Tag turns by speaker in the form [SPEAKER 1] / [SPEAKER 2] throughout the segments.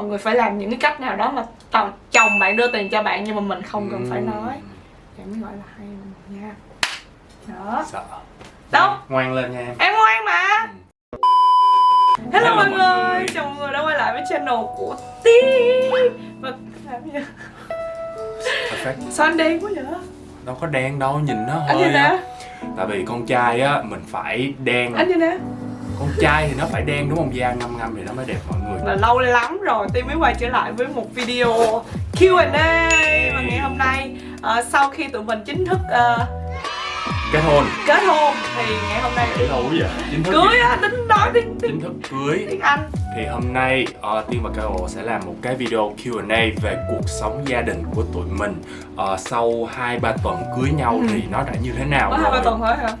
[SPEAKER 1] mọi người phải làm những cái cách nào đó mà chồng bạn đưa tiền cho bạn nhưng mà mình không cần phải nói. Vậy mới gọi là hay nha. Đó.
[SPEAKER 2] Sợ.
[SPEAKER 1] Đâu
[SPEAKER 2] ngoan lên nha em.
[SPEAKER 1] Em ngoan mà. Hello,
[SPEAKER 2] Hello
[SPEAKER 1] mọi
[SPEAKER 2] mọi
[SPEAKER 1] người.
[SPEAKER 2] người.
[SPEAKER 1] chào mọi người đã quay lại với channel của Tiên và làm gì sao anh đen quá vậy?
[SPEAKER 2] Đâu có đen đâu nhìn nó
[SPEAKER 1] anh như
[SPEAKER 2] hơi
[SPEAKER 1] nè.
[SPEAKER 2] Tại vì con trai á mình phải đen.
[SPEAKER 1] Anh như nè
[SPEAKER 2] con trai thì nó phải đen đúng không? Da ngâm ngâm thì nó mới đẹp mọi người.
[SPEAKER 1] Là lâu lắm rồi Tiên mới quay trở lại với một video Q&A và ngày hôm nay. Ờ, sau khi tụi mình chính thức ờ,
[SPEAKER 2] kết hôn.
[SPEAKER 1] kết hôn thì ngày hôm nay
[SPEAKER 2] kết hôn vậy chính thức
[SPEAKER 1] cưới á tính nói tiếng tiếng
[SPEAKER 2] chính thức cưới.
[SPEAKER 1] tiếng Anh.
[SPEAKER 2] Thì hôm nay uh, Tiên và Carol sẽ làm một cái video Q&A về cuộc sống gia đình của tụi mình. Ờ, sau 2-3 tuần cưới nhau
[SPEAKER 1] Ừ.
[SPEAKER 2] thì nó đã như thế nào
[SPEAKER 1] có hai ba
[SPEAKER 2] rồi?
[SPEAKER 1] tuần thôi hả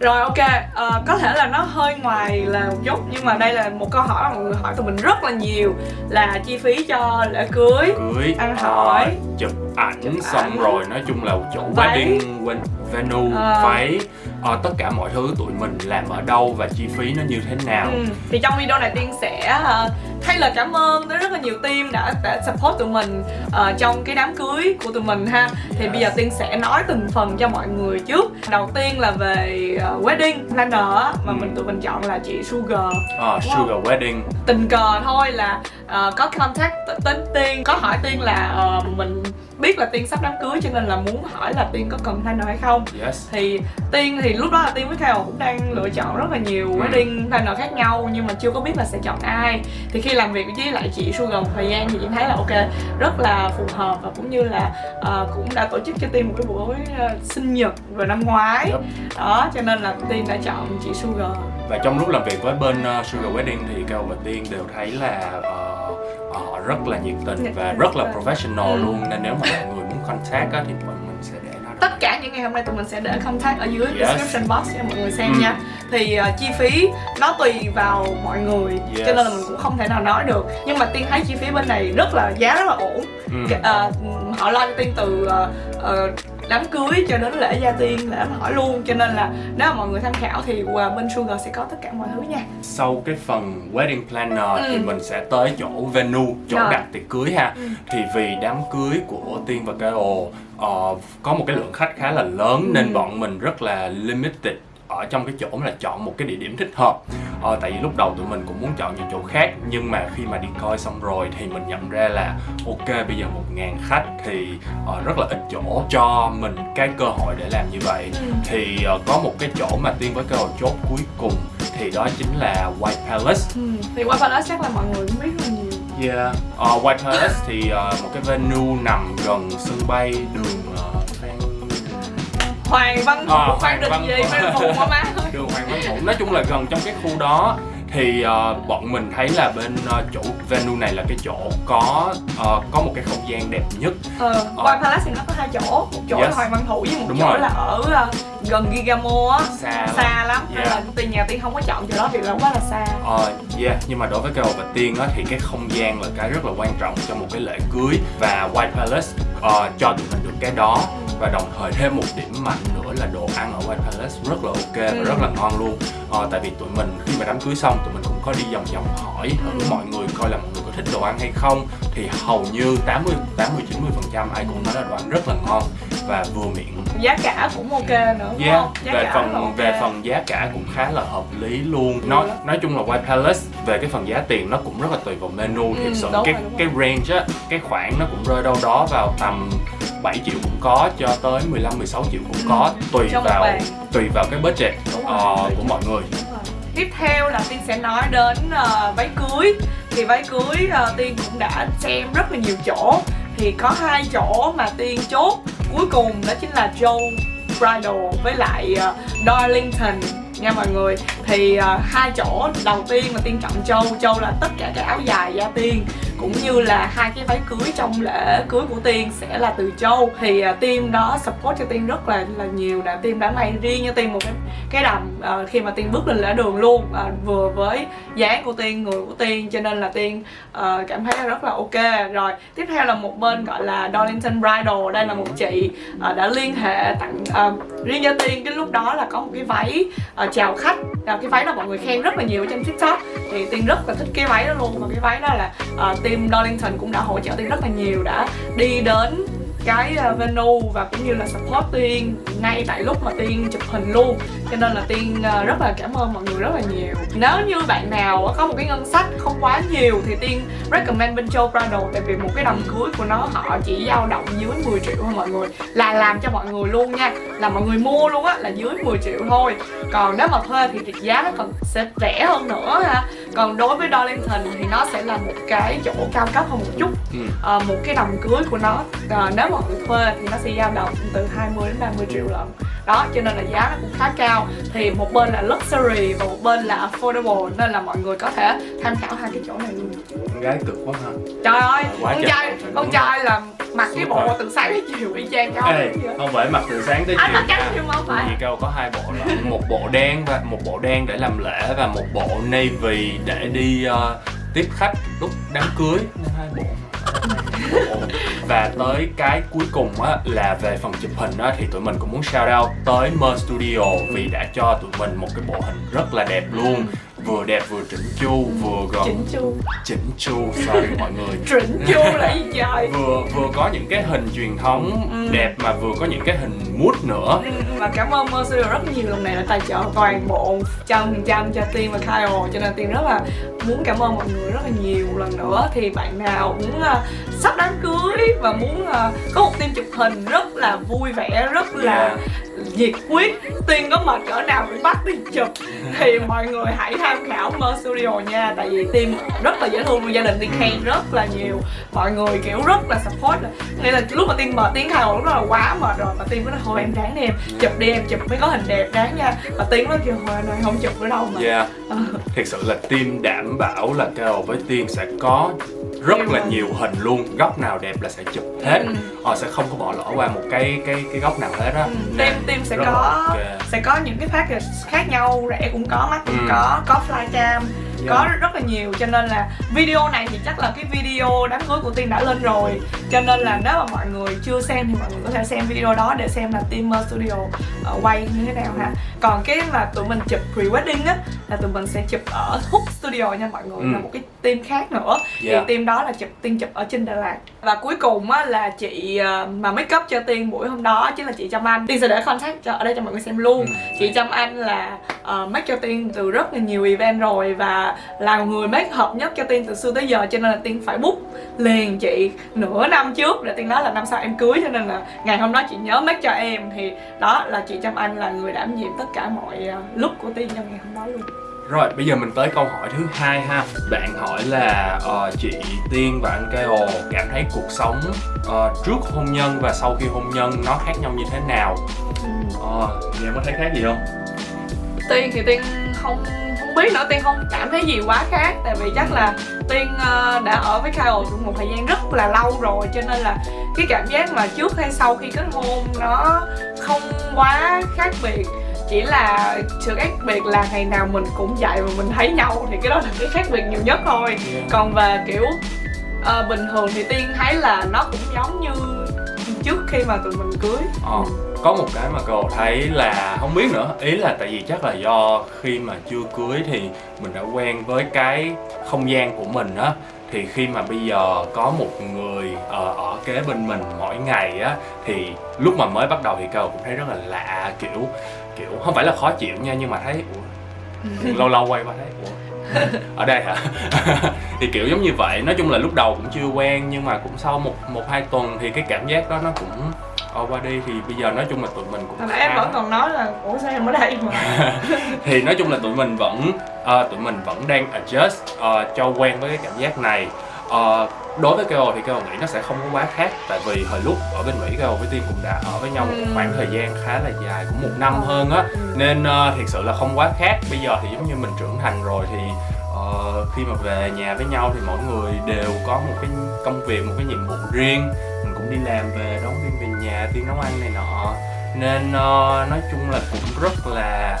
[SPEAKER 1] rồi ok ờ, có thể là nó hơi ngoài là một chút nhưng mà đây là một câu hỏi mà mọi người hỏi tụi mình rất là nhiều là chi phí cho lễ cưới
[SPEAKER 2] cưới
[SPEAKER 1] Ăn hỏi.
[SPEAKER 2] chụp ảnh
[SPEAKER 1] Chụp
[SPEAKER 2] xong
[SPEAKER 1] ảnh.
[SPEAKER 2] rồi nói chung là chỗ
[SPEAKER 1] Váy.
[SPEAKER 2] wedding venue
[SPEAKER 1] Ờ.
[SPEAKER 2] váy ờ, tất cả mọi thứ tụi mình làm ở đâu và chi phí nó như thế nào
[SPEAKER 1] Ừ. Thì trong video này Tiên sẽ uh, thay lời cảm ơn tới rất là nhiều team đã đã support tụi mình ờ, trong cái đám cưới của tụi mình ha. Thì bây giờ Tiên sẽ nói từng phần cho mọi người trước. Đầu tiên là về ờ, wedding planner mà
[SPEAKER 2] Ừ.
[SPEAKER 1] mình tụi mình chọn là chị Sugar.
[SPEAKER 2] Ờ,
[SPEAKER 1] Wow.
[SPEAKER 2] sugar wedding
[SPEAKER 1] Tình cờ thôi là ờ, có contact t- đến Tiên, có hỏi Tiên là ờ, mình biết là Tiên sắp đám cưới cho nên là muốn hỏi là Tiên có cần planner hay không.
[SPEAKER 2] Yes.
[SPEAKER 1] Thì tiên thì lúc đó là tiên với Carol cũng đang lựa chọn rất là nhiều
[SPEAKER 2] Ừ.
[SPEAKER 1] wedding planner khác nhau nhưng mà chưa có biết là sẽ chọn ai. Thì khi làm việc với lại chị Sugar một thời gian thì chị thấy là ok rất là phù hợp và cũng như là ờ, cũng đã tổ chức cho tiên một cái buổi ờ, sinh nhật vào năm ngoái.
[SPEAKER 2] Yep.
[SPEAKER 1] đó cho nên là tiên đã chọn chị Sugar.
[SPEAKER 2] Và trong lúc làm việc với bên uh, Sugar Wedding thì Cao và Tiên đều thấy là ờ, họ rất là nhiệt tình và
[SPEAKER 1] tình,
[SPEAKER 2] rất là professional
[SPEAKER 1] Ừ.
[SPEAKER 2] luôn nên nếu mà mọi người muốn contact á, thì bọn mình sẽ để nó
[SPEAKER 1] tất cả những ngày hôm nay tụi mình sẽ để contact ở dưới
[SPEAKER 2] Yes.
[SPEAKER 1] description box cho mọi người xem
[SPEAKER 2] Ừ.
[SPEAKER 1] nha thì ờ, chi phí nó tùy vào mọi người
[SPEAKER 2] Yes.
[SPEAKER 1] cho nên là mình cũng không thể nào nói được nhưng mà tiên thấy chi phí bên này rất là giá rất là ổn. Cái- ờ, họ lo cho tiên từ ờ, ờ, đám cưới cho đến lễ gia tiên lễ đám hỏi luôn cho nên là nếu mà mọi người tham khảo thì bên Sugar sẽ có tất cả mọi thứ nha
[SPEAKER 2] Sau cái phần wedding planner thì
[SPEAKER 1] Ừ.
[SPEAKER 2] mình sẽ tới chỗ venue, chỗ
[SPEAKER 1] Rồi.
[SPEAKER 2] đặt tiệc cưới ha
[SPEAKER 1] Ừ.
[SPEAKER 2] Thì vì đám cưới của Tiên và Carol ờ, có một cái lượng khách khá là lớn
[SPEAKER 1] Ừ.
[SPEAKER 2] nên bọn mình rất là limited ở trong cái chỗ là chọn một cái địa điểm thích hợp ờ, tại vì lúc đầu tụi mình cũng muốn chọn những chỗ khác nhưng mà khi mà đi coi xong rồi thì mình nhận ra là ok bây giờ một ngàn khách thì ờ, rất là ít chỗ cho mình cái cơ hội để làm như vậy
[SPEAKER 1] Ừ.
[SPEAKER 2] thì ờ, có một cái chỗ mà tiên với Carol chốt cuối cùng thì đó chính là White Palace
[SPEAKER 1] Ừ. thì qua Palace chắc là mọi người cũng biết là nhiều
[SPEAKER 2] Yeah. Ờ, White Palace thì ờ, một cái venue nằm gần sân bay đường Phan
[SPEAKER 1] Hoàng Văn Thụ,
[SPEAKER 2] Ờ,
[SPEAKER 1] Hoàng Đình gì. Văn Thụ quá má
[SPEAKER 2] đường Hoàng Văn Thụ. Nói chung là gần trong cái khu đó thì ờ, bọn mình thấy là bên ờ, chủ venue này là cái chỗ có ờ, có một cái không gian đẹp nhất.
[SPEAKER 1] Ờ, White Palace thì nó có hai chỗ. Một chỗ
[SPEAKER 2] Yes.
[SPEAKER 1] là Hoàng Văn Thụ với một
[SPEAKER 2] Đúng
[SPEAKER 1] chỗ
[SPEAKER 2] rồi.
[SPEAKER 1] là ở ờ, gần Gigamo á.
[SPEAKER 2] Xa lắm.
[SPEAKER 1] Xa lắm, nên
[SPEAKER 2] Yeah.
[SPEAKER 1] là tiền nhà Tiên không có chọn chỗ đó vì là quá là xa.
[SPEAKER 2] Ờ, yeah, nhưng mà đối với Carol và Tiên á, thì cái không gian là cái rất là quan trọng cho một cái lễ cưới và White Palace ờ, cho tụi mình được cái đó và đồng thời thêm một điểm mạnh nữa là đồ ăn ở White Palace rất là ok
[SPEAKER 1] Ừ.
[SPEAKER 2] và rất là ngon luôn ờ, tại vì tụi mình khi mà đám cưới xong tụi mình cũng có đi vòng vòng hỏi thử
[SPEAKER 1] Ừ.
[SPEAKER 2] mọi người coi là mọi người có thích đồ ăn hay không thì hầu như 80 80 90 phần trăm ai cũng nói là đồ ăn rất là ngon và vừa miệng
[SPEAKER 1] Giá cả cũng ok nữa đúng
[SPEAKER 2] Yeah,
[SPEAKER 1] không? Giá
[SPEAKER 2] về
[SPEAKER 1] cả
[SPEAKER 2] phần
[SPEAKER 1] rất là ok.
[SPEAKER 2] về phần giá cả cũng khá là hợp lý luôn. Nói nói chung là White Palace về cái phần giá tiền nó cũng rất là tùy vào menu.
[SPEAKER 1] Ừ,
[SPEAKER 2] Thiệt sự cái
[SPEAKER 1] rồi,
[SPEAKER 2] cái range á, cái khoản nó cũng rơi đâu đó vào tầm 7 triệu cũng có cho tới 15 16 triệu cũng
[SPEAKER 1] Ừ,
[SPEAKER 2] có tùy
[SPEAKER 1] một
[SPEAKER 2] vào tùy vào cái budget ờ, của mọi người.
[SPEAKER 1] Tiếp theo là Tiên sẽ nói đến ờ, váy cưới Thì váy cưới ờ, Tiên cũng đã xem rất là nhiều chỗ thì có hai chỗ mà Tiên chốt. Cuối cùng đó chính là Joe Bridal với lại uh, Darlington nha mọi người. Thì uh, hai chỗ đầu tiên mà Tiên chọn Châu Châu là tất cả các áo dài da Tiên cũng như là hai cái váy cưới trong lễ cưới của Tiên sẽ là từ Châu. Thì uh, tiên đó support cho Tiên rất là là nhiều đã tiên đã may riêng cho Tiên một cái cái đầm uh, khi mà tiên bước lên lễ đường luôn uh, vừa với dáng của tiên người của tiên cho nên là tiên uh, cảm thấy rất là ok. Rồi tiếp theo là một bên gọi là Darlington Bridal đây là một chị uh, đã liên hệ tặng uh, riêng cho tiên. Cái lúc đó là có một cái váy uh, chào khách uh, cái váy là mọi người khen rất là nhiều trên tiktok. Thì tiên rất là thích cái váy đó luôn. Và cái váy đó là ờ, uh, team Darlington cũng đã hỗ trợ tiên rất là nhiều đã đi đến cái ờ, venue và cũng như là support Tiên ngay tại lúc mà Tiên chụp hình luôn. Cho nên là Tiên ờ, rất là cảm ơn mọi người rất là nhiều. Nếu như bạn nào có một cái ngân sách không quá nhiều thì Tiên recommend bên Châu Prado, tại vì một cái đầm cưới của nó, họ chỉ dao động dưới 10 triệu thôi mọi người. Là làm cho mọi người luôn nha. Là mọi người mua luôn á là dưới 10 triệu thôi. Còn nếu mà thuê thì giá nó còn sẽ rẻ hơn nữa ha còn đối với Darlington thì nó sẽ là một cái chỗ cao cấp hơn một chút. Ừ. à, một cái đầm cưới của nó. À, nếu người thuê thì nó sẽ dao động từ 20 đến 30 triệu lần đó cho nên là giá nó cũng khá cao. Thì một bên là luxury và một bên là affordable nên là mọi người có thể tham khảo hai cái chỗ này luôn.
[SPEAKER 2] Con gái cực quá ha.
[SPEAKER 1] Trời ơi con trai con trai là mặc cái bộ từ sáng đến chiều y chang nhau
[SPEAKER 2] Ê, không phải mặc từ sáng tới
[SPEAKER 1] chiều anh mặc chiều không phải?
[SPEAKER 2] Gì câu có hai bộ là một bộ đen và một bộ đen để làm lễ và một bộ navy để đi uh, tiếp khách lúc đám cưới. Nên hai bộ và tới cái cuối cùng á, là về phần chụp hình á, thì tụi mình cũng muốn shout out tới Mer Studio vì đã cho tụi mình một cái bộ hình rất là đẹp luôn vừa đẹp vừa chỉnh chu vừa gọn
[SPEAKER 1] chỉnh chu.
[SPEAKER 2] chỉnh chu sorry mọi người.
[SPEAKER 1] Chỉnh chu là gì trời
[SPEAKER 2] vừa vừa có những cái hình truyền thống ừ. đẹp mà vừa có những cái hình mút nữa.
[SPEAKER 1] Ừ, và cảm ơn Mer Studio rất nhiều. Lần này đã tài trợ toàn bộ trăm phần trăm cho Tiên và Kyle cho nên Tiên rất là muốn cảm ơn mọi người rất là nhiều. Lần nữa thì bạn nào muốn uh, sắp đám cưới và muốn uh, có một team chụp hình rất là vui vẻ rất là yeah nhiệt quyết tiên có mệt cỡ nào cũng bắt tiên chụp. Thì mọi người hãy tham khảo Mer Studio nha tại vì tiên rất là dễ thương gia đình tiên khen rất là nhiều. Mọi người kiểu rất là support nghĩa là lúc mà tiên mệt tiên khai lúc đó là quá mệt rồi mà tiên có nói thôi em ráng đi em chụp đi em chụp mới có hình đẹp ráng nha. Mà tiên nói kêu hồi này không chụp nữa đâu mà.
[SPEAKER 2] Yeah. Thiệt sự là tiên đảm bảo là cao với tiên sẽ có rất là nhiều hình luôn góc nào đẹp là sẽ chụp hết ừ. họ sẽ không có bỏ lỡ qua một cái cái cái góc nào hết á ừ.
[SPEAKER 1] team team sẽ có okay. sẽ có những cái package khác nhau rẻ cũng có mắc cũng ừ. có có flycam yeah. có rất là nhiều cho nên là video này thì chắc là cái video đám cưới của tiên đã lên rồi cho nên là nếu mà mọi người chưa xem thì mọi người có thể xem video đó để xem là team studio uh, quay như thế nào ha còn cái mà tụi mình chụp pre wedding á là tụi mình sẽ chụp ở Hook Studio nha mọi người ừ. là một cái team khác nữa yeah. thì team đó là chụp tiên chụp ở trên Đà Lạt và cuối cùng á là chị ờ, mà make up cho tiên buổi hôm đó chính là chị Trâm Anh tiên sẽ để contact cho ở đây cho mọi người xem luôn ừ. chị Trâm Anh là uh, make cho tiên từ rất là nhiều event rồi và là người make hợp nhất cho tiên từ xưa tới giờ cho nên là tiên phải book liền chị nửa năm trước để tiên nói là năm sau em cưới cho nên là ngày hôm đó chị nhớ make cho em. Thì đó là chị Trâm Anh là người đảm nhiệm tất cả mọi ờ, lúc của tiên trong ngày hôm đó luôn.
[SPEAKER 2] Rồi bây giờ mình tới câu hỏi thứ hai ha. Bạn hỏi là uh, chị Tiên và anh Keo cảm thấy cuộc sống uh, trước hôn nhân và sau khi hôn nhân nó khác nhau như thế nào? Ờ, uh, em có thấy khác gì không?
[SPEAKER 1] Tiên thì Tiên không biết nữa Tiên không cảm thấy gì quá khác. Tại vì chắc là Tiên uh, đã ở với Kyle cũng một thời gian rất là lâu rồi Cho nên là cái cảm giác mà trước hay sau khi kết hôn nó không quá khác biệt. Chỉ là sự khác biệt là ngày nào mình cũng dậy và mình thấy nhau thì cái đó là cái khác biệt nhiều nhất thôi. Còn về kiểu uh, bình thường thì tiên thấy là nó cũng giống như trước khi mà tụi mình cưới.
[SPEAKER 2] Ờ, có một cái mà cậu thấy là không biết nữa. Ý là tại vì chắc là do khi mà chưa cưới thì mình đã quen với cái không gian của mình á. Thì khi mà bây giờ có một người ở, ở kế bên mình mỗi ngày á thì lúc mà mới bắt đầu thì cậu cũng thấy rất là lạ kiểu kiểu không phải là khó chịu nha nhưng mà thấy ủa? Lâu lâu quay qua thấy ủa ở đây hả? Thì kiểu giống như vậy. Nói chung là lúc đầu cũng chưa quen nhưng mà cũng sau một một hai tuần thì cái cảm giác đó nó cũng qua đi. Thì bây giờ nói chung là tụi mình cũng
[SPEAKER 1] Hồi em vẫn còn nói là ủa sao em ở đây mà?
[SPEAKER 2] Thì nói chung là tụi mình vẫn uh, tụi mình vẫn đang adjust uh, cho quen với cái cảm giác này uh, đối với KO thì KO nghĩ nó sẽ không có quá khác tại vì hồi lúc ở bên Mỹ KO với Tiên cũng đã ở với nhau một ừ. khoảng thời gian khá là dài cũng một năm hơn á. Nên uh, thiệt sự là không quá khác. Bây giờ thì giống như mình trưởng thành rồi thì uh, khi mà về nhà với nhau thì mỗi người đều có một cái công việc một cái nhiệm vụ riêng. Mình cũng đi làm về đón Tiên về nhà Tiên nấu ăn này nọ. Nên uh, nói chung là cũng rất là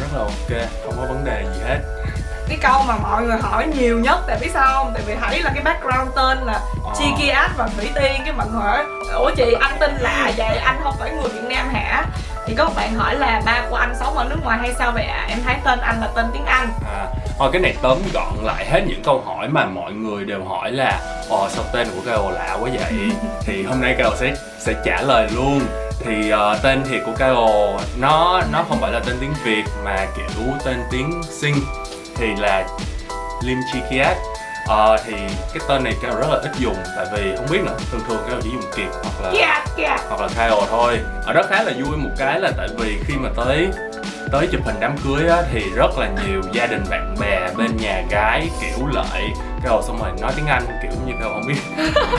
[SPEAKER 2] rất là ok không có vấn đề gì hết
[SPEAKER 1] cái câu mà mọi người hỏi nhiều nhất tại biết sao không? Tại vì thấy là cái background tên là
[SPEAKER 2] Ờ.
[SPEAKER 1] Chi Kiat và Thủy Tiên cái người hỏi ủa chị anh tên lạ vậy? Anh không phải người Việt Nam hả? Thì có một bạn hỏi là ba của anh sống ở nước ngoài hay sao vậy ạ? Em thấy tên anh là tên tiếng Anh.
[SPEAKER 2] À, thôi cái này tóm gọn lại hết những câu hỏi mà mọi người đều hỏi là Ồ sao tên của Kyle lạ quá vậy? Thì hôm nay Kyle sẽ sẽ trả lời luôn. Thì ờ, tên thiệt của Kyle nó nó không phải là tên tiếng Việt mà kiểu tên tiếng Sinh Thì là Lim Chi Kiat. Ờ, thì cái tên này Kyle rất là ít dùng tại vì không biết nữa thường thường Kyle chỉ dùng Kiệt hoặc là
[SPEAKER 1] Kiat Kiat
[SPEAKER 2] hoặc là Kyle thôi. Ở đó khá là vui một cái là tại vì khi mà tới tới chụp hình đám cưới á, thì rất là nhiều gia đình bạn bè bên nhà gái kiểu lợi Kyle xong rồi nói tiếng Anh kiểu như Kyle không biết.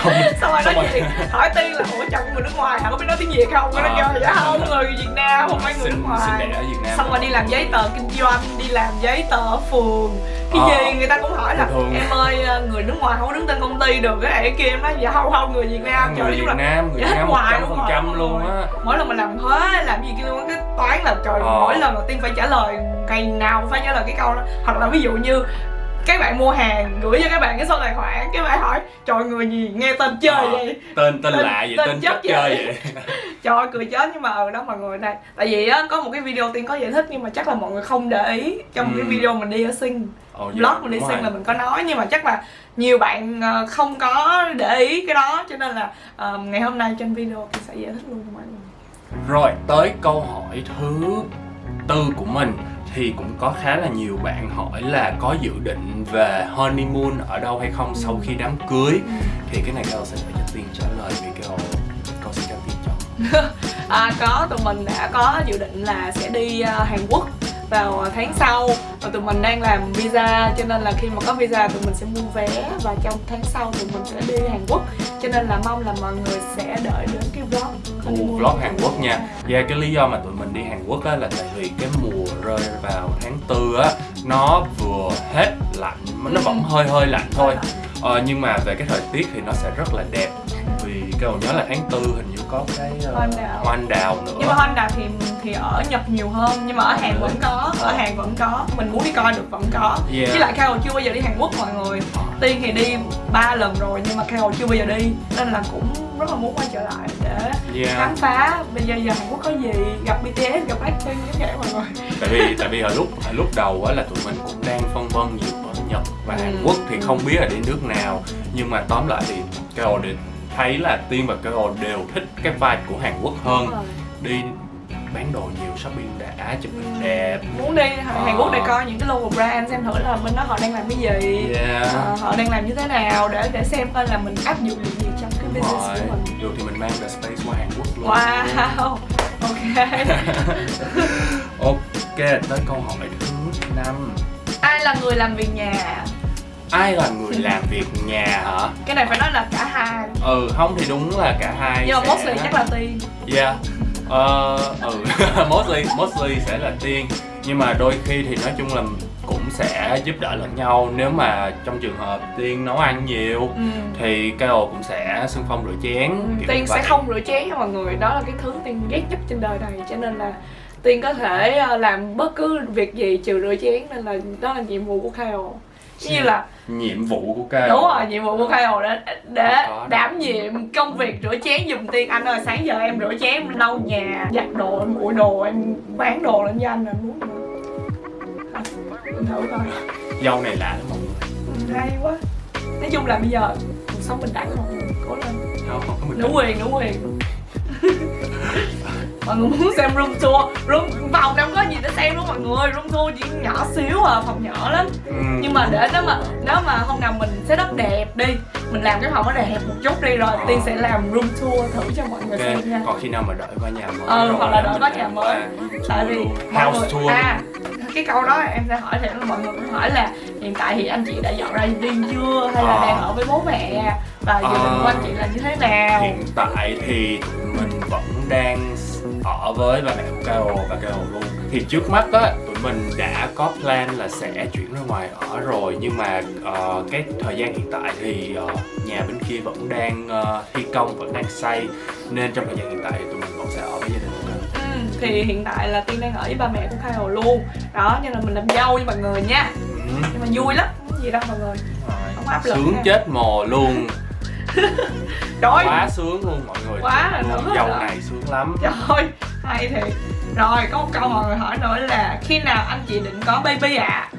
[SPEAKER 2] Không
[SPEAKER 1] xong rồi nói
[SPEAKER 2] rồi.
[SPEAKER 1] chuyện hỏi tiên là ủa chồng người nước ngoài hả? Có biết nói tiếng Việt không? Nó
[SPEAKER 2] Ờ.
[SPEAKER 1] kêu dạ không người Việt Nam không phải người nước ngoài.
[SPEAKER 2] sinh đẻ ở Việt Nam.
[SPEAKER 1] Xong rồi đi làm giấy tờ kinh doanh đi làm giấy tờ phường. Cái
[SPEAKER 2] Ờ.
[SPEAKER 1] gì? Người ta cũng hỏi là
[SPEAKER 2] Thường.
[SPEAKER 1] Em ơi người nước ngoài không có đứng tên công ty được. Cái này kia em nói dạ không không người Việt Nam.
[SPEAKER 2] Người
[SPEAKER 1] chung
[SPEAKER 2] Việt Nam người
[SPEAKER 1] dạ,
[SPEAKER 2] Việt Nam một
[SPEAKER 1] hoài
[SPEAKER 2] trăm
[SPEAKER 1] luôn
[SPEAKER 2] phần
[SPEAKER 1] rồi,
[SPEAKER 2] trăm luôn.
[SPEAKER 1] rồi.
[SPEAKER 2] á.
[SPEAKER 1] Mỗi lần mình làm thuế làm gì kia luôn cái toán là trời
[SPEAKER 2] Ờ.
[SPEAKER 1] mỗi lần đầu tiên phải trả lời ngày nào cũng phải trả lời cái câu đó. Hoặc là ví dụ như các bạn mua hàng gửi cho các bạn cái số tài khoản cái bạn hỏi trời người gì nghe tên chơi
[SPEAKER 2] Ờ.
[SPEAKER 1] vậy
[SPEAKER 2] tên tên
[SPEAKER 1] Tên-
[SPEAKER 2] lạ vậy
[SPEAKER 1] tên
[SPEAKER 2] tên
[SPEAKER 1] chất
[SPEAKER 2] chất chơi
[SPEAKER 1] vậy.
[SPEAKER 2] vậy
[SPEAKER 1] trời cười chết nhưng mà ở đó mọi người đây tại vì á có một cái video tiên có giải thích nhưng mà chắc là mọi người không để ý trong cái
[SPEAKER 2] Ừ.
[SPEAKER 1] video mình đi ở sinh vlog mình đi sinh
[SPEAKER 2] rồi.
[SPEAKER 1] là mình có nói nhưng mà chắc là nhiều bạn ờ, không có để ý cái đó cho nên là ờ, ngày hôm nay trên video tôi sẽ giải thích luôn cho mọi người
[SPEAKER 2] Rồi tới câu hỏi thứ tư của mình thì cũng có khá là nhiều bạn hỏi là có dự định về honeymoon ở đâu hay không sau khi đám cưới. Thì cái này Cao sẽ phải cho Tiên trả lời vì Cao Cao sẽ cho Tiên chọn
[SPEAKER 1] À có, tụi mình đã có dự định là sẽ đi ờ, Hàn Quốc vào tháng sau và tụi mình đang làm visa. Cho nên là khi mà có visa tụi mình sẽ mua vé và trong tháng sau tụi mình sẽ đi Hàn Quốc. Cho nên là mong là mọi người sẽ đợi đến cái vlog.
[SPEAKER 2] Ồ, vlog Hàn Quốc nha. Và cái lý do mà tụi mình đi Hàn Quốc á là tại vì cái mùa rơi vào tháng tư á Nó vừa hết lạnh, nó vẫn hơi hơi lạnh thôi ờ, Nhưng mà về cái thời tiết thì nó sẽ rất là đẹp Vì cái nhớ là tháng tư hình như có cái ờ,
[SPEAKER 1] Hoa anh đào.
[SPEAKER 2] hoa đào nữa
[SPEAKER 1] nhưng mà Honda thì thì ở Nhật nhiều hơn nhưng mà ở Hàn vẫn có ở Hàn vẫn có mình muốn đi coi được vẫn có
[SPEAKER 2] Yeah.
[SPEAKER 1] với lại Carol chưa bao giờ đi Hàn Quốc mọi người Tiên thì đi ba lần rồi nhưng mà Carol chưa bao giờ đi nên là cũng rất là muốn quay trở lại để
[SPEAKER 2] Yeah.
[SPEAKER 1] khám phá bây giờ giờ Hàn Quốc có gì gặp BTS gặp Blackpink như vậy mọi người
[SPEAKER 2] tại vì tại vì hồi lúc hồi lúc đầu á là tụi mình cũng đang phân vân nhiều ở Nhật và Hàn
[SPEAKER 1] Ừ.
[SPEAKER 2] Quốc thì không biết là đi nước nào. Nhưng mà tóm lại thì Carol đều thấy là Tiên và Carol đều thích cái vibe của Hàn Quốc hơn. Đi bán đồ nhiều shopping đã chụp hình đẹp.
[SPEAKER 1] Muốn đi Hàn Quốc để
[SPEAKER 2] Ờ.
[SPEAKER 1] coi những cái local brand xem thử là bên đó họ đang làm cái gì.
[SPEAKER 2] Yeah.
[SPEAKER 1] Ờ, họ đang làm như thế nào để để xem coi là mình áp dụng được gì trong cái
[SPEAKER 2] Đúng
[SPEAKER 1] business
[SPEAKER 2] rồi.
[SPEAKER 1] của mình.
[SPEAKER 2] Được thì mình mang The Space qua Hàn Quốc luôn.
[SPEAKER 1] Wow. Ok.
[SPEAKER 2] Ok tới câu hỏi thứ năm
[SPEAKER 1] là người làm việc nhà.
[SPEAKER 2] Ai là người làm việc nhà hả?
[SPEAKER 1] Cái này phải nói là cả hai.
[SPEAKER 2] Ừ không thì đúng là cả hai
[SPEAKER 1] nhưng mà
[SPEAKER 2] sẽ-
[SPEAKER 1] mostly chắc là tiên.
[SPEAKER 2] Yeah. Ờ, ừ, mostly, mostly sẽ là tiên. Nhưng mà đôi khi thì nói chung là cũng sẽ giúp đỡ lẫn nhau. Nếu mà trong trường hợp tiên nấu ăn nhiều
[SPEAKER 1] ừ.
[SPEAKER 2] Thì Carol cũng sẽ xung phong rửa chén kiểu
[SPEAKER 1] tiên sẽ không rửa chén nha mọi người đó là cái thứ tiên ghét nhất trên đời này. Cho nên là tiên có thể ờ, làm bất cứ việc gì trừ rửa chén nên là đó là nhiệm vụ của Kyle. Giống như là
[SPEAKER 2] Nhiệm vụ của Carol
[SPEAKER 1] đúng rồi nhiệm vụ của Kyle để để
[SPEAKER 2] có.
[SPEAKER 1] đảm nhiệm công việc rửa chén giùm tiên. Anh ơi sáng giờ em rửa chén em lau nhà giặt đồ em nguội đồ em bán đồ lên cho anh là muốn? Em thử coi.
[SPEAKER 2] Dâu này lạ lắm mọi người
[SPEAKER 1] Ừ, hay quá. Nói chung là bây giờ cuộc sống bình đẳng mọi người cố lên.
[SPEAKER 2] Không, không có mình
[SPEAKER 1] nữ quyền nữ quyền mọi người muốn xem room tour. Room phòng đâu có gì để xem luôn mọi người. Room tour chỉ nhỏ xíu à phòng nhỏ lắm.
[SPEAKER 2] Ừ.
[SPEAKER 1] nhưng mà để nếu mà nếu mà hôm nào mình set up đẹp đi mình làm cái phòng nó đẹp một chút đi rồi tiên sẽ làm room tour thử cho mọi người
[SPEAKER 2] Ok,
[SPEAKER 1] xem nha.
[SPEAKER 2] còn khi nào mà đợi qua nhà mới
[SPEAKER 1] Ừ, hoặc là đợi
[SPEAKER 2] làm
[SPEAKER 1] nhà mới.
[SPEAKER 2] qua
[SPEAKER 1] tại vì
[SPEAKER 2] House
[SPEAKER 1] người
[SPEAKER 2] tour.
[SPEAKER 1] À cái câu đó em sẽ hỏi thì mọi người cũng hỏi là hiện tại thì anh chị đã dọn ra riêng chưa? Hay là
[SPEAKER 2] Ờ.
[SPEAKER 1] đang ở với bố mẹ? Và dự định
[SPEAKER 2] Ờ.
[SPEAKER 1] của anh chị là như thế nào?
[SPEAKER 2] Hiện tại thì mình vẫn đang ở với ba mẹ của Carol và Carol luôn Thì trước mắt á, tụi mình đã có plan là sẽ chuyển ra ngoài ở rồi Nhưng mà ờ, cái thời gian hiện tại thì ờ, nhà bên kia vẫn đang ờ, thi công, vẫn đang xây Nên trong thời gian hiện tại thì tụi mình vẫn sẽ ở với gia đình của Carol
[SPEAKER 1] ừ. thì hiện tại là tiên đang ở với ba mẹ của khai hồ luôn đó nhưng là mình làm dâu với mọi người nha
[SPEAKER 2] ừ.
[SPEAKER 1] nhưng mà vui lắm không có gì đâu mọi người không áp lực
[SPEAKER 2] sướng
[SPEAKER 1] nha.
[SPEAKER 2] chết mồ luôn
[SPEAKER 1] trời
[SPEAKER 2] quá sướng luôn mọi người.
[SPEAKER 1] Quá là
[SPEAKER 2] dâu
[SPEAKER 1] rồi.
[SPEAKER 2] này sướng lắm.
[SPEAKER 1] Trời hay thiệt. Rồi có một câu mọi người hỏi nữa là khi nào anh chị định có baby ạ?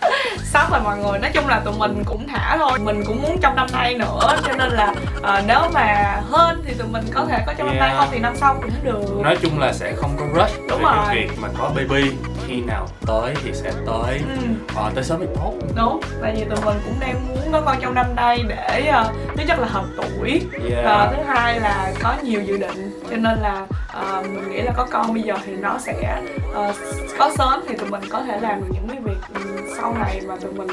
[SPEAKER 1] Sắp rồi mọi người nói chung là tụi mình cũng thả thôi. Mình cũng muốn trong năm nay nữa cho nên là ờ, nếu mà hơn thì tụi mình có thể có trong năm nay
[SPEAKER 2] Yeah.
[SPEAKER 1] không thì năm sau cũng được.
[SPEAKER 2] Nói chung là sẽ không có rush
[SPEAKER 1] Đúng
[SPEAKER 2] về
[SPEAKER 1] rồi.
[SPEAKER 2] cái việc mà có baby khi nào tới thì sẽ tới
[SPEAKER 1] ừ.
[SPEAKER 2] ờ, tới sớm thì tốt
[SPEAKER 1] đúng tại vì tụi mình cũng đang muốn có con trong năm nay để ờ, thứ nhất là hợp tuổi
[SPEAKER 2] yeah.
[SPEAKER 1] Ờ, thứ hai là có nhiều dự định cho nên là ờ, mình nghĩ là có con bây giờ thì nó sẽ ờ, có sớm thì tụi mình có thể làm được những cái việc ừ, sau này mà tụi mình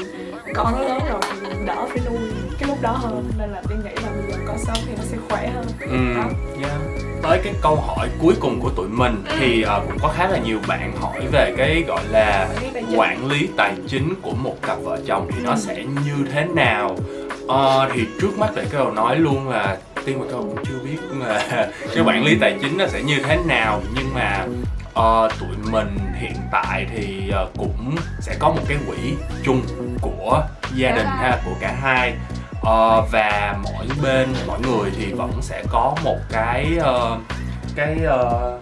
[SPEAKER 1] con nó lớn rồi thì mình đỡ phải nuôi cái lúc đó hơn nên là tiên nghĩ là bây giờ có sớm thì nó sẽ khỏe hơn
[SPEAKER 2] Ừ,
[SPEAKER 1] Đó.
[SPEAKER 2] yeah. Tới cái câu hỏi cuối cùng của tụi mình
[SPEAKER 1] Ừ.
[SPEAKER 2] thì ờ, cũng có khá là nhiều bạn hỏi về cái gọi là
[SPEAKER 1] Quản lý tài chính.
[SPEAKER 2] của một cặp vợ chồng thì nó
[SPEAKER 1] Ừ.
[SPEAKER 2] sẽ như thế nào? Ờ, thì trước mắt để cái đầu nói luôn là tiên và câu cũng chưa biết là cái quản lý tài chính nó sẽ như thế nào? Nhưng mà ờ, tụi mình hiện tại thì ờ, cũng sẽ có một cái quỹ chung của gia đình ha của cả hai. Ờ, và mỗi bên mỗi người thì vẫn sẽ có một cái ờ, cái ờ,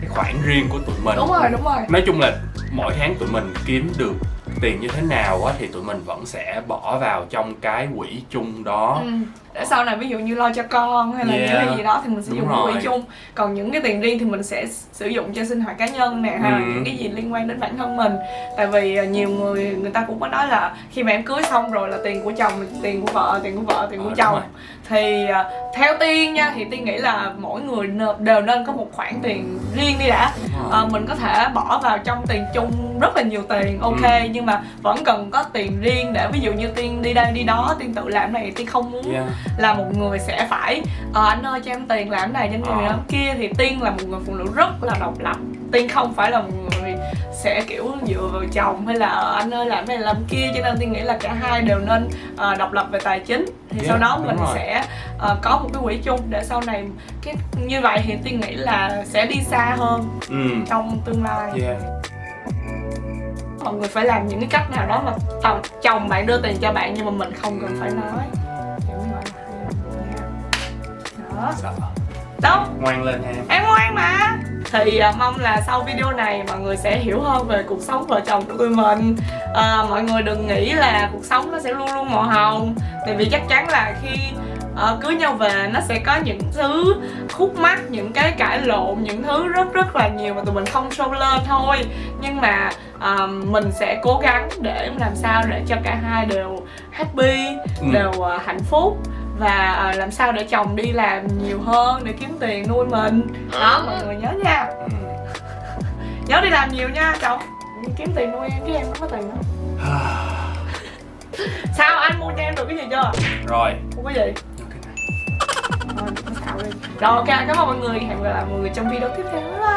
[SPEAKER 2] cái khoản riêng của tụi mình.
[SPEAKER 1] Đúng rồi đúng rồi.
[SPEAKER 2] Nói chung là mỗi tháng tụi mình kiếm được tiền như thế nào á thì tụi mình vẫn sẽ bỏ vào trong cái quỹ chung đó
[SPEAKER 1] Ừ. để sau này ví dụ như lo cho con hay là
[SPEAKER 2] Yeah.
[SPEAKER 1] những cái gì đó thì mình sẽ
[SPEAKER 2] Đúng
[SPEAKER 1] dùng cái quỹ
[SPEAKER 2] rồi.
[SPEAKER 1] chung còn những cái tiền riêng thì mình sẽ sử dụng cho sinh hoạt cá nhân nè hay là
[SPEAKER 2] Ừ.
[SPEAKER 1] những cái gì liên quan đến bản thân mình tại vì à, nhiều người người ta cũng có nói là khi mà em cưới xong rồi là tiền của chồng tiền của vợ tiền của vợ tiền
[SPEAKER 2] Ờ,
[SPEAKER 1] của
[SPEAKER 2] đúng
[SPEAKER 1] chồng
[SPEAKER 2] rồi.
[SPEAKER 1] Thì à, theo tiên nha thì tiên nghĩ là mỗi người đều nên có một khoản tiền riêng đi đã. Ờ, mình có thể bỏ vào trong tiền chung rất là nhiều tiền ok
[SPEAKER 2] Ừ.
[SPEAKER 1] nhưng mà vẫn cần có tiền riêng để ví dụ như tiên đi đây đi đó tiên tự làm này tiên không muốn
[SPEAKER 2] Yeah.
[SPEAKER 1] là một người sẽ phải ờ anh ơi cho em tiền làm này cho em làm kia thì tiên là một người phụ nữ rất là độc lập tiên không phải là một người sẽ kiểu dựa vào chồng hay là "Ờ, anh ơi làm này làm kia cho nên tiên nghĩ là cả hai đều nên ờ, độc lập về tài chính thì
[SPEAKER 2] Yeah,
[SPEAKER 1] sau đó mình
[SPEAKER 2] rồi.
[SPEAKER 1] sẽ ờ, có một cái quỹ chung để sau này cái như vậy thì tiên nghĩ là sẽ đi xa hơn
[SPEAKER 2] Ừ.
[SPEAKER 1] trong tương lai
[SPEAKER 2] Yeah.
[SPEAKER 1] mọi người phải làm những cái cách nào đó mà tao- chồng bạn đưa tiền cho bạn nhưng mà mình không cần phải nói đó
[SPEAKER 2] Sợ.
[SPEAKER 1] Đâu
[SPEAKER 2] ngoan lên ha
[SPEAKER 1] em. Ngoan mà. Thì à, mong là sau video này mọi người sẽ hiểu hơn về cuộc sống vợ chồng của tụi mình. À, mọi người đừng nghĩ là cuộc sống nó sẽ luôn luôn màu hồng. Tại vì chắc chắn là khi ờ, cưới nhau về nó sẽ có những thứ khúc mắc những cái cãi lộn những thứ rất rất là nhiều mà tụi mình không show lên thôi. Nhưng mà à, mình sẽ cố gắng để làm sao để cho cả hai đều happy
[SPEAKER 2] Ừ.
[SPEAKER 1] đều à, hạnh phúc và ờ, làm sao để chồng đi làm nhiều hơn để kiếm tiền nuôi mình? À. Đó mọi người nhớ nha.
[SPEAKER 2] Ừ.
[SPEAKER 1] Nhớ đi làm nhiều nha chồng. Kiếm tiền nuôi em chứ em không có tiền đâu à. sao anh mua cho em được cái gì chưa?
[SPEAKER 2] Rồi.
[SPEAKER 1] Mua cái gì? Rồi, rồi ok cảm ơn mọi người. Hẹn gặp lại mọi người trong video tiếp theo. Bye bye.